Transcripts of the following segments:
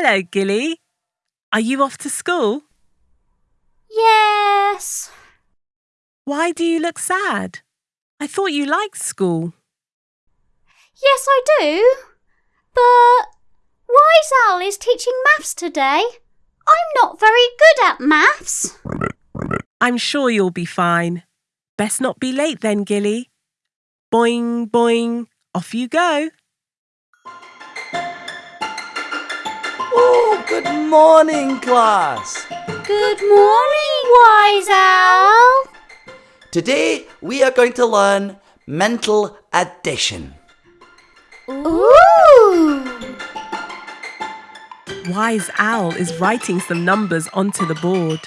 Hello, Gilly. Are you off to school? Yes. Why do you look sad? I thought you liked school. Yes, I do. But Wise Owl is teaching maths today. I'm not very good at maths. I'm sure you'll be fine. Best not be late then, Gilly. Boing, boing, off you go. Oh, good morning, class. Good morning, Wise Owl. Today we are going to learn mental addition. Ooh. Wise Owl is writing some numbers onto the board.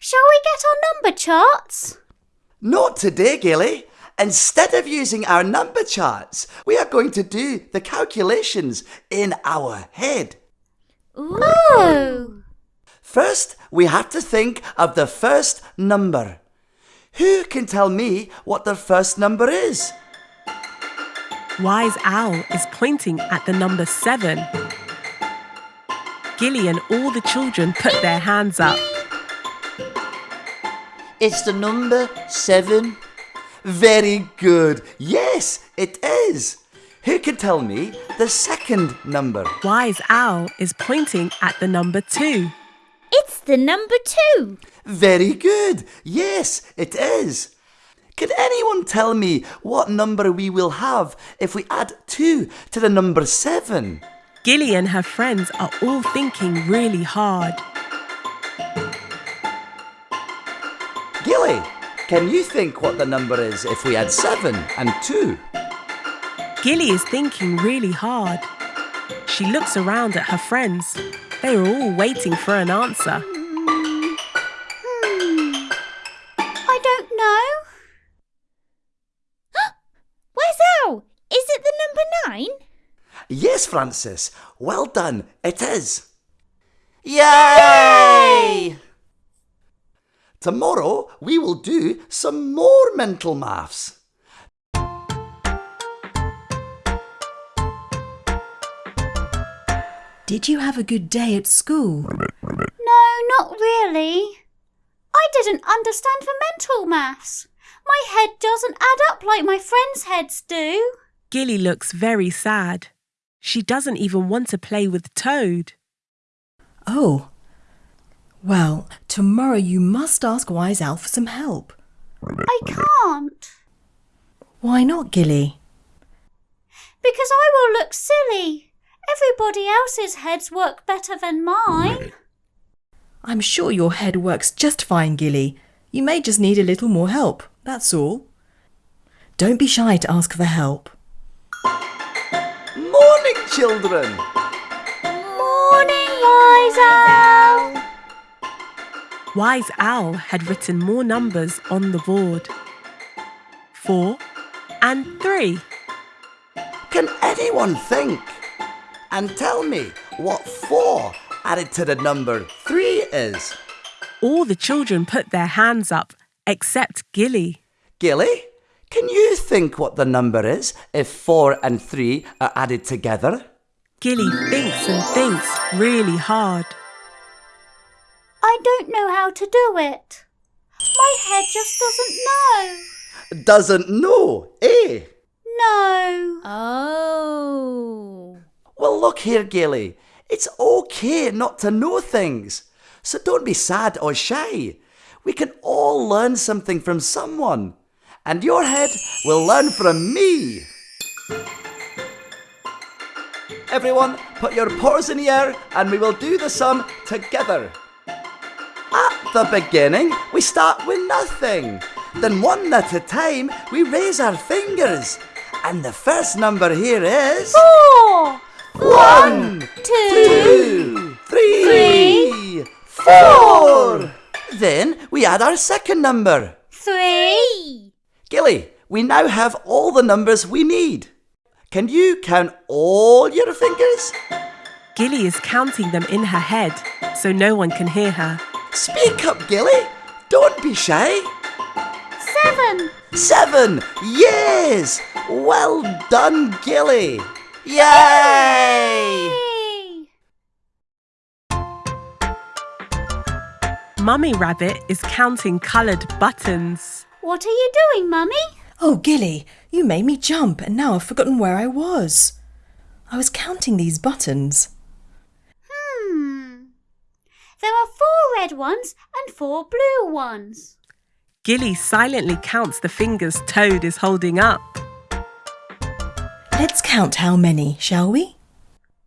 Shall we get our number charts? Not today, Gilly. Instead of using our number charts, we are going to do the calculations in our head. Ooh. First, we have to think of the first number. Who can tell me what the first number is? Wise Owl is pointing at the number seven. Gilly and all the children put their hands up. It's the number seven. Very good. Yes, it is. Who can tell me the second number? Wise Owl is pointing at the number two. It's the number two. Very good. Yes, it is. Can anyone tell me what number we will have if we add 2 to the number 7? Gilly and her friends are all thinking really hard. Can you think what the number is if we add 7 and 2? Gilly is thinking really hard. She looks around at her friends. They are all waiting for an answer. Hmm. I don't know. Wise Owl? Is it the number nine? Yes, Francis. Well done. It is. Yay! Tomorrow we will do some more mental maths. Did you have a good day at school? No, not really. I didn't understand the mental maths. My head doesn't add up like my friends' heads do. Gilly looks very sad. She doesn't even want to play with Toad. Oh. Well, tomorrow you must ask Wise Owl for some help. I can't. Why not, Gilly? Because I will look silly. Everybody else's heads work better than mine. I'm sure your head works just fine, Gilly. You may just need a little more help, that's all. Don't be shy to ask for help. Morning, children. Wise Owl had written more numbers on the board. Four and three. Can anyone think? And tell me what 4 added to the number 3 is. All the children put their hands up except Gilly. Gilly, can you think what the number is if 4 and 3 are added together? Gilly thinks and thinks really hard. I don't know how to do it. My head just doesn't know. Doesn't know, eh? No. Oh. Well, look here, Gilly. It's okay not to know things. So don't be sad or shy. We can all learn something from someone. And your head will learn from me. Everyone, put your paws in the air and we will do the sum together. At the beginning, we start with nothing. Then one at a time, we raise our fingers. And the first number here is... Four. One, two, two, three, three, four. Then we add our second number. Three. Gilly, we now have all the numbers we need. Can you count all your fingers? Gilly is counting them in her head so no one can hear her. Speak up, Gilly. Don't be shy. Seven. Seven. Yes. Well done, Gilly. Yay! Yay! Mummy Rabbit is counting coloured buttons. What are you doing, Mummy? Oh, Gilly, you made me jump and now I've forgotten where I was. I was counting these buttons. There are four red ones and four blue ones. Gilly silently counts the fingers Toad is holding up. Let's count how many, shall we?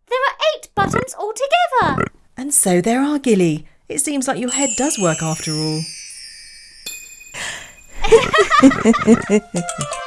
There are eight buttons altogether. And so there are, Gilly. It seems like your head does work after all.